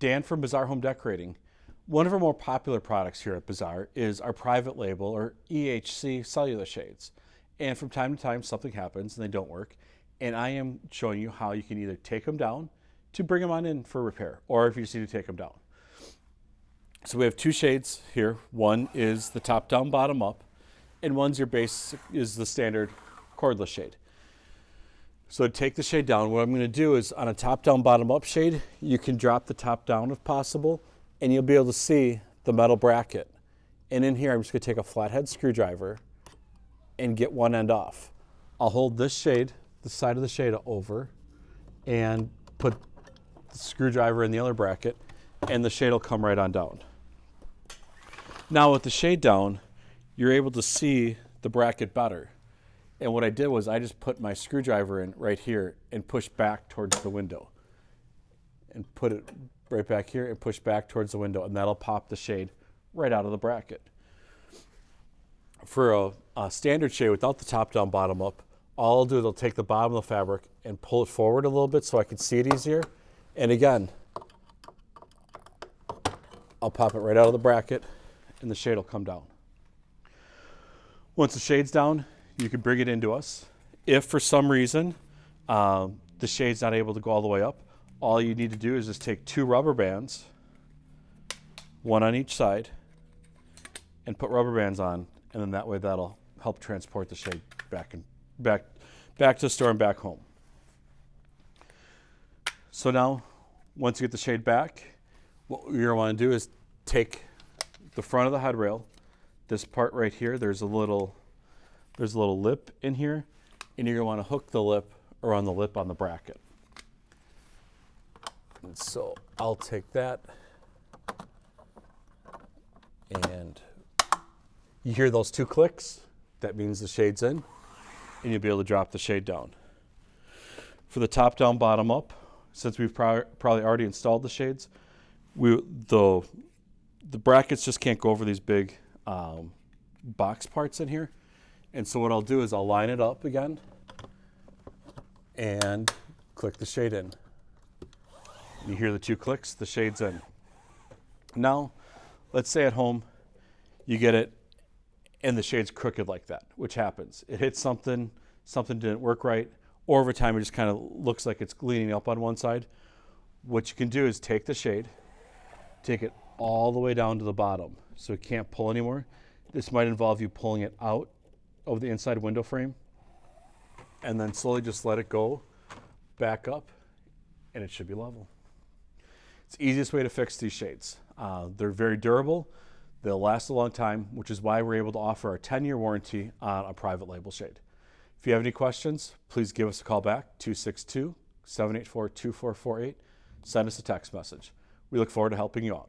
Dan from Bazaar Home Decorating. One of our more popular products here at Bazaar is our private label or EHC cellular shades. And from time to time something happens and they don't work. And I am showing you how you can either take them down to bring them on in for repair or if you just need to take them down. So we have two shades here. One is the top down, bottom up, and one's your base is the standard cordless shade. So take the shade down, what I'm going to do is on a top down, bottom up shade, you can drop the top down if possible, and you'll be able to see the metal bracket. And in here, I'm just going to take a flathead screwdriver and get one end off. I'll hold this shade, the side of the shade over, and put the screwdriver in the other bracket, and the shade will come right on down. Now with the shade down, you're able to see the bracket better. And what I did was I just put my screwdriver in right here and pushed back towards the window. And put it right back here and push back towards the window and that'll pop the shade right out of the bracket. For a, a standard shade without the top down, bottom up, all I'll do is I'll take the bottom of the fabric and pull it forward a little bit so I can see it easier. And again, I'll pop it right out of the bracket and the shade will come down. Once the shade's down, you can bring it into us. If for some reason um, the shade's not able to go all the way up, all you need to do is just take two rubber bands, one on each side, and put rubber bands on, and then that way that'll help transport the shade back and back back to the store and back home. So now, once you get the shade back, what you're gonna want to do is take the front of the headrail, this part right here, there's a little there's a little lip in here, and you're gonna wanna hook the lip around the lip on the bracket. And so I'll take that and you hear those two clicks, that means the shade's in, and you'll be able to drop the shade down. For the top down, bottom up, since we've probably already installed the shades, we the the brackets just can't go over these big um, box parts in here. And so what I'll do is I'll line it up again and click the shade in. You hear the two clicks, the shade's in. Now, let's say at home you get it and the shade's crooked like that, which happens. It hits something, something didn't work right, or over time it just kind of looks like it's leaning up on one side. What you can do is take the shade, take it all the way down to the bottom so it can't pull anymore. This might involve you pulling it out of the inside window frame and then slowly just let it go back up and it should be level. It's the easiest way to fix these shades. Uh, they're very durable. They'll last a long time, which is why we're able to offer a 10-year warranty on a private label shade. If you have any questions, please give us a call back, 262-784-2448. Send us a text message. We look forward to helping you out.